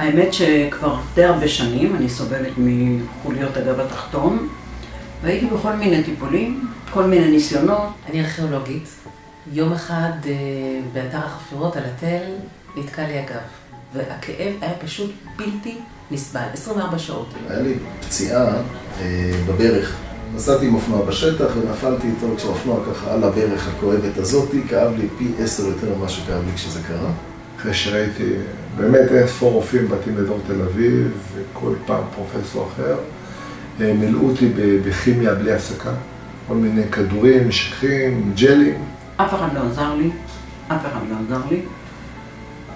האמת שכבר די הרבה שנים אני סובלת מחוליות הגב התחתון, והייתי בכל מיני טיפולים, כל מיני ניסיונות. אני ארכיאולוגית. יום אחד אה, באתר החפירות על התל נתקע לי הגב, והכאב היה פשוט בלתי נסבל, 24 שעות. היה לי פציעה אה, בברך. נסעתי עם אופנוע בשטח ונפלתי איתו כשהאופנוע ככה על הברך הכואבת הזאתי, כאב לי פי עשר יותר ממה שכאב לי כשזה קרה. אחרי שראיתי באמת אין ספור רופאים בתים באזור תל אביב, וכל פעם פרופסור אחר, אה, מילאו אותי בכימיה בלי הפסקה, כל מיני כדורים, משככים, ג'לים. אף אחד לא עזר לי, אף אחד לא עזר לי.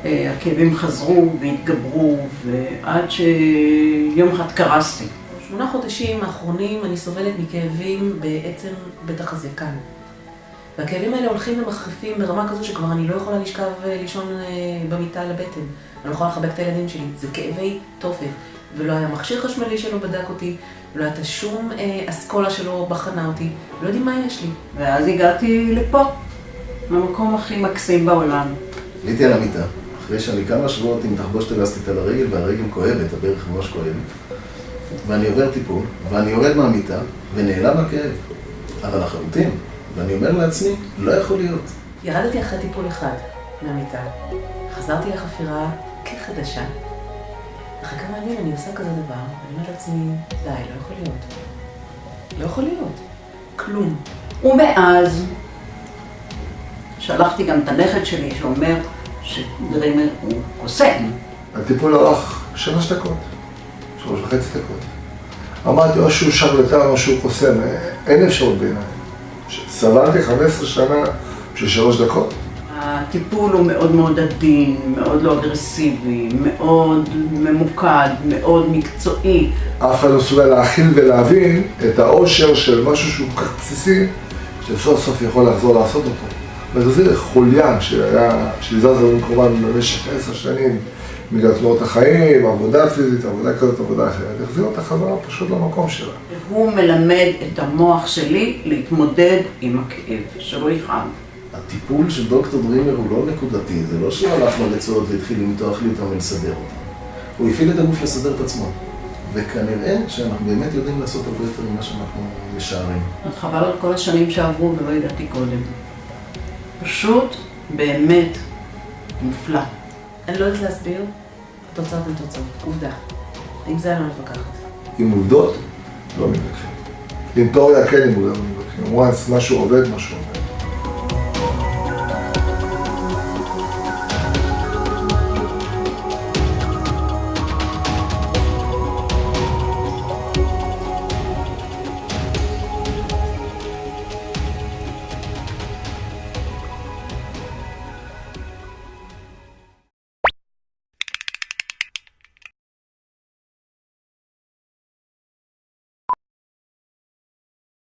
אה, הכאבים חזרו והתגברו, ועד שיום אחד קרסתי. שמונה חודשים האחרונים אני סובלת מכאבים בעצם כאן. והכאבים האלה הולכים ומחריפים ברמה כזו שכבר אני לא יכולה לשכב אה, לישון אה, במיטה על הבטן. אני לא יכולה לחבק את הילדים שלי. זה כאבי תופת. ולא היה מכשיר חשמלי שלא בדק אותי, ולא הייתה שום אה, אסכולה שלא בחנה אותי. לא יודעים מה יש לי. ואז הגעתי לפה, למקום הכי מקסים בעולם. עליתי על המיטה, אחרי שאני כמה שבועות עם תחבושת אלסטית על הרגל, והרגל כואבת, הברך ממש כואבת. ואני עובר טיפול, ואני יורד מהמיטה, ונעלם הכאב. אבל לחלוטין. ואני אומר לעצמי, לא יכול להיות. ירדתי אחרי טיפול אחד מהמיטה, חזרתי לחפירה כחדשה. אחרי כמה ימים אני עושה כזה דבר, ואני אומרת לעצמי, די, לא יכול להיות. לא יכול להיות. כלום. ומאז שלחתי גם את הנכד שלי שאומר שדרימר הוא קוסם. הטיפול ארך שלוש דקות, שלוש וחצי דקות. אמרתי, או שהוא שרלטן או שהוא קוסם, אין אפשרות בעיניי. סבלתי 15 שנה בשביל שלוש דקות. הטיפול הוא מאוד מאוד עדין, מאוד לא אגרסיבי, מאוד ממוקד, מאוד מקצועי. אף אחד לא מסוגל להכיל ולהבין את העושר של משהו שהוא כל כך בסיסי, שסוף סוף יכול לחזור לעשות אותו. והחזיר חוליין שהיה, שזז לנו כמובן במשך עשר שנים בגלל תנועות החיים, עבודה פיזית, עבודה כזאת, עבודה אחרת, החזיר אותה חזרה פשוט למקום שלה. הוא מלמד את המוח שלי להתמודד עם הכאב, שלא יכאב. הטיפול של דוקטור דרימר הוא לא נקודתי, זה לא שהוא הלך לרצועות והתחיל למתוח לי אותם ולסדר אותם. הוא הפעיל את הגוף לסדר את עצמו. וכנראה שאנחנו באמת יודעים לעשות הרבה יותר ממה שאנחנו משערים. חבל על כל השנים שעברו ולא ידעתי קודם. פשוט באמת מופלא. אני לא יודעת להסביר, התוצאות הן תוצאות, עובדה. עם זה אני לא מתווכחת. עם עובדות, לא מתווכחים. עם תיאוריה כן עם עובדות לא מתווכחים. once משהו עובד, משהו עובד.